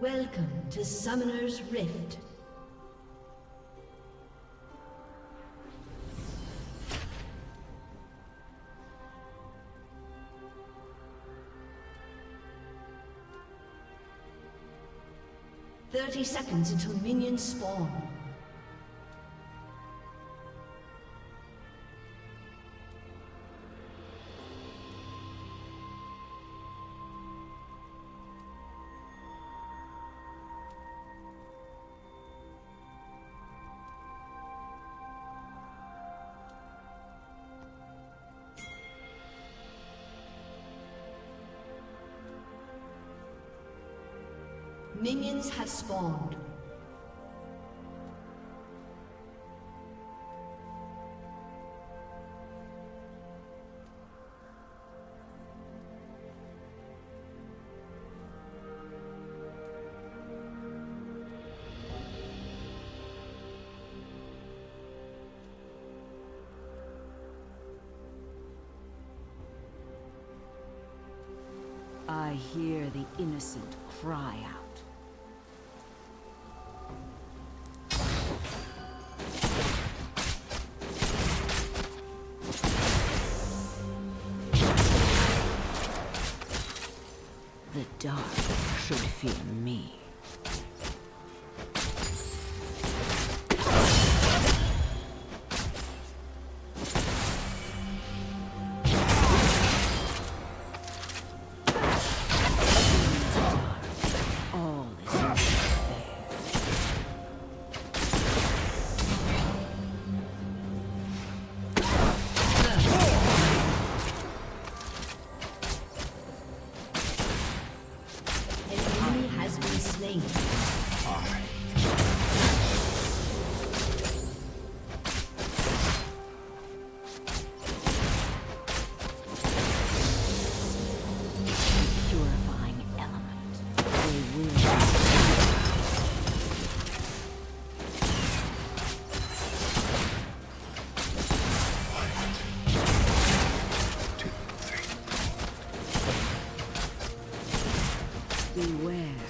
Welcome to Summoner's Rift. Thirty seconds until minions spawn. Minions have spawned. I hear the innocent cry The dark should fear me. Beware.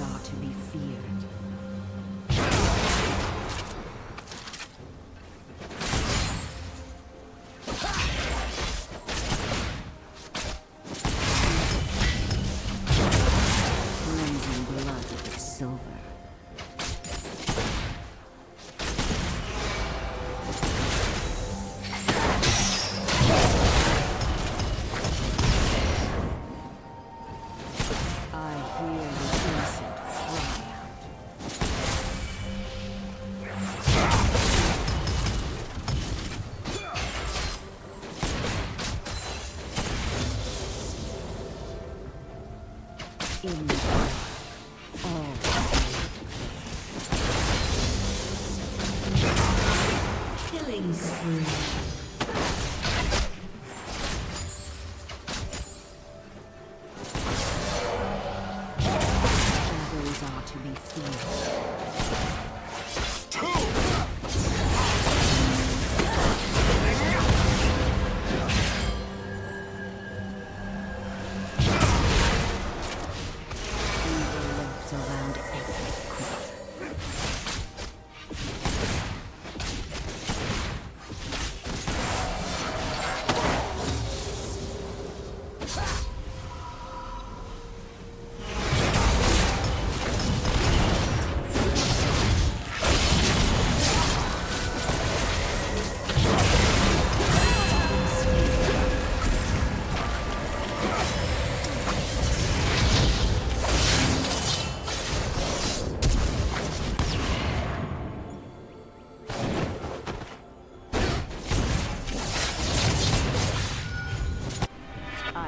are to be feared.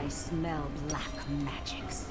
I smell black magics.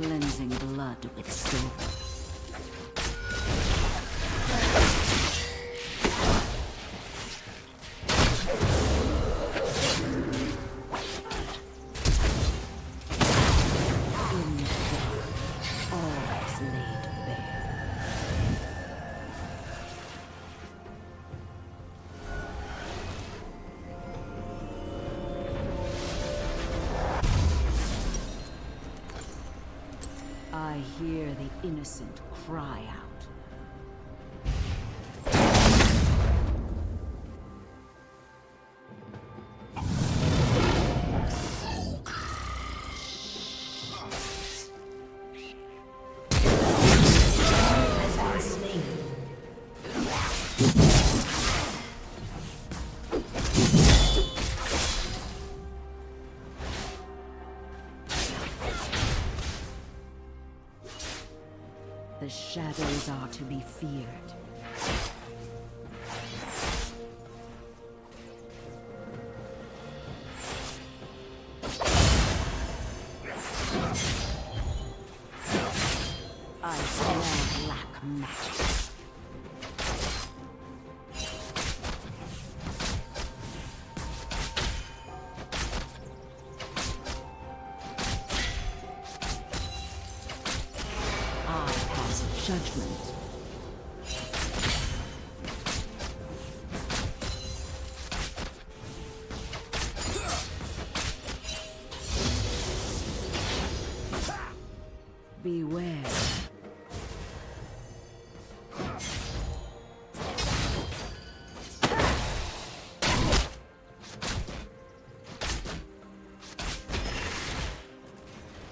cleansing blood with silver. innocent. The shadows are to be feared.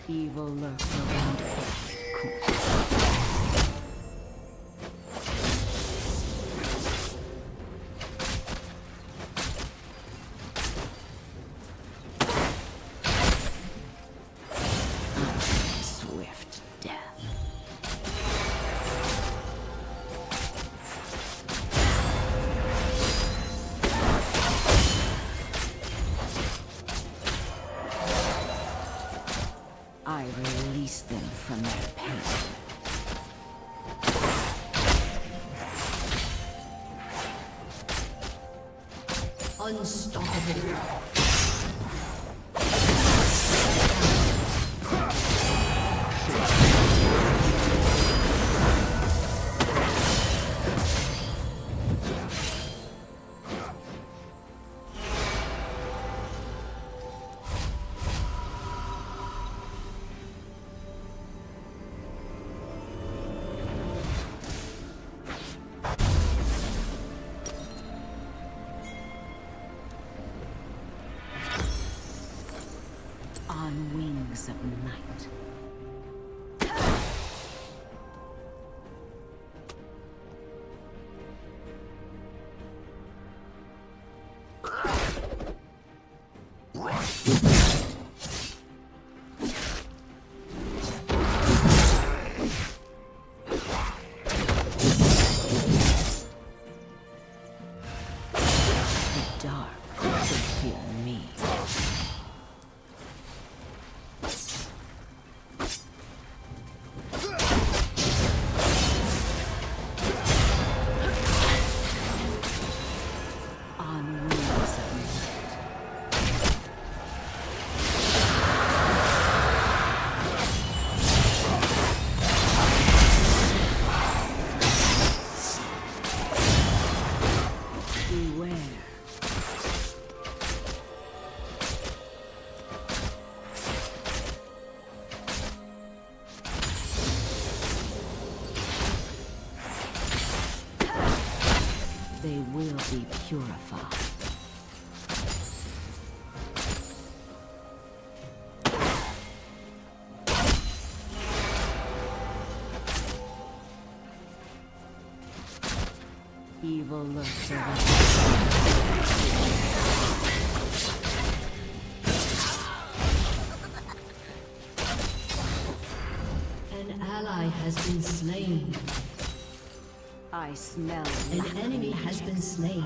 Evil lurks around. Unstoppable. Of night. An ally has been slain. I smell. An enemy has been slain.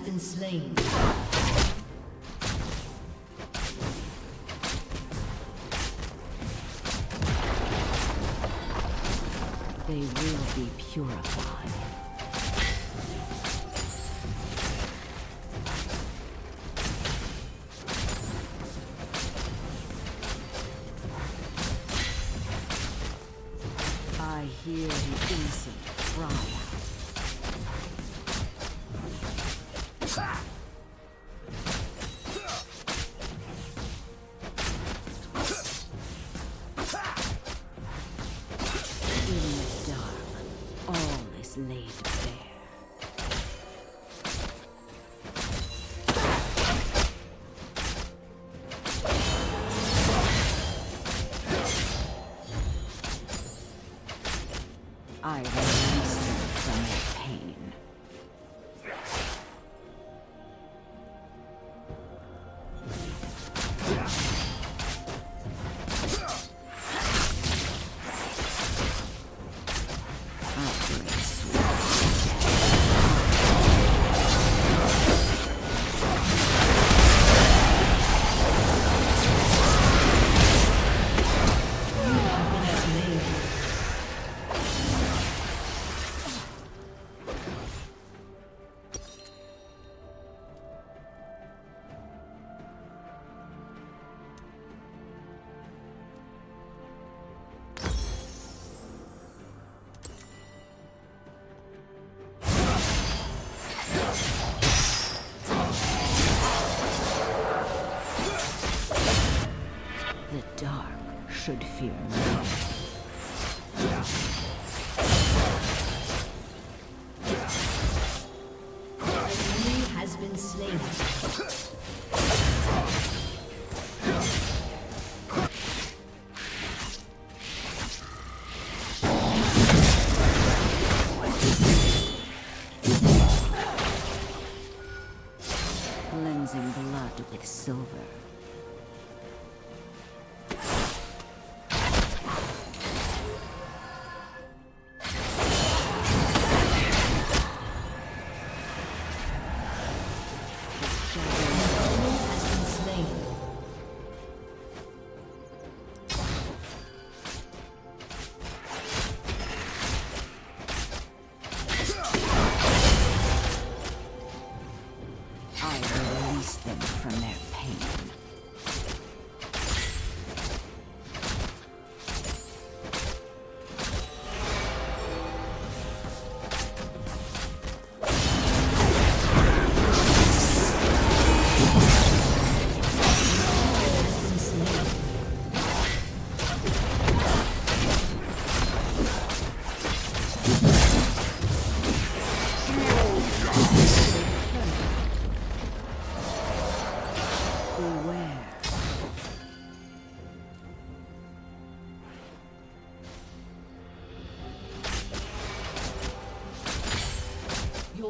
been slain. They will be purified.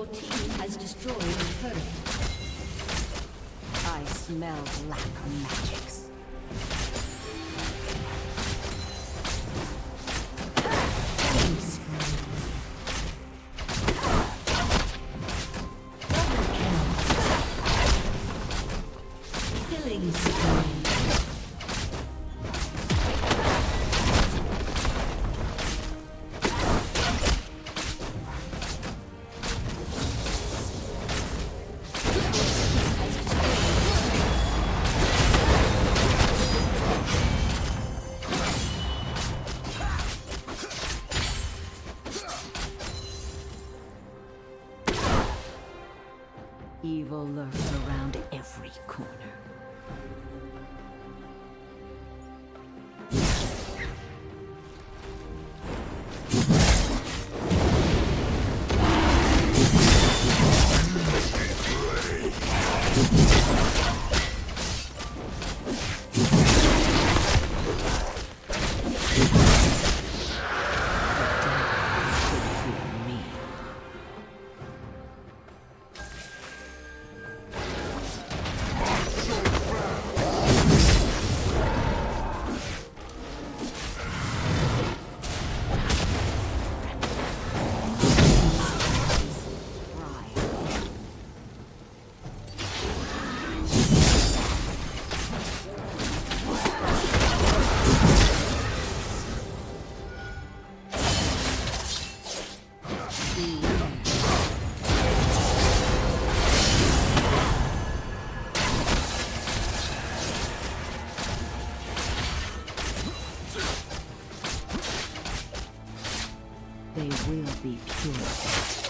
Your team has destroyed the turret. I smell black magics. they will be pure.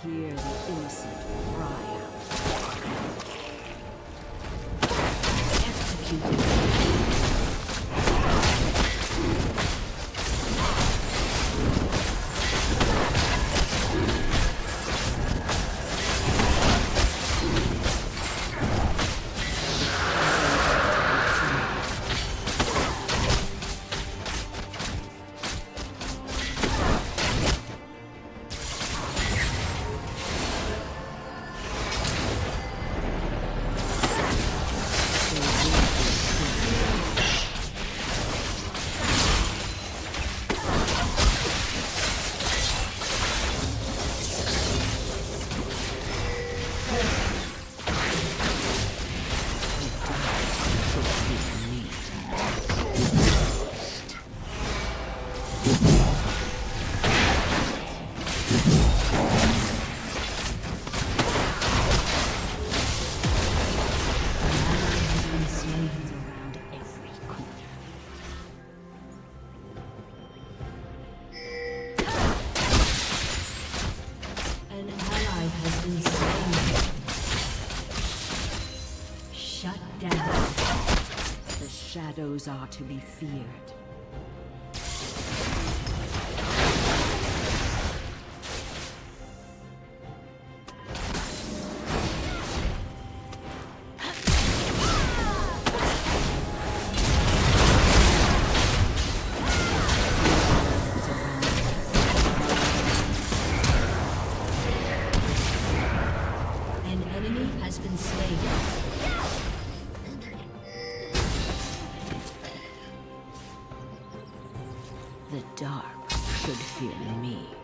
hear the innocent cry out. are to be feared. The dark should fear me.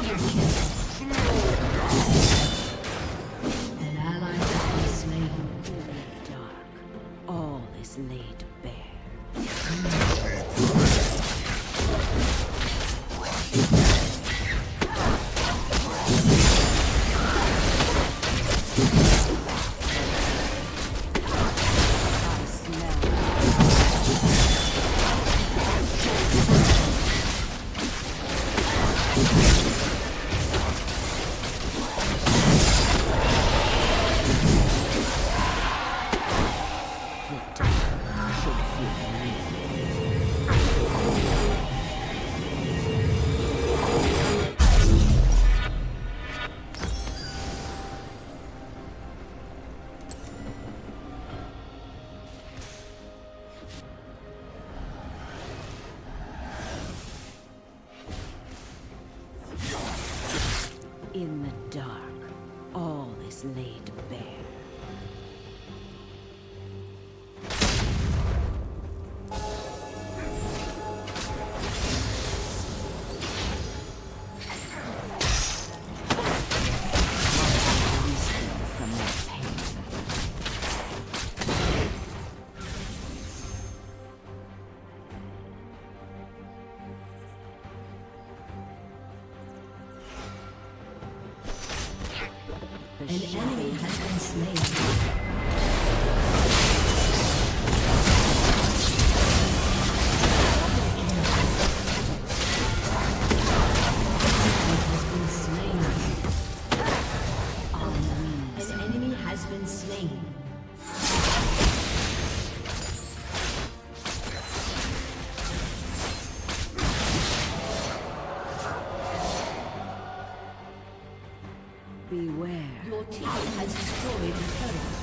An ally slain dark. All is laid bare. 소외를 펴라.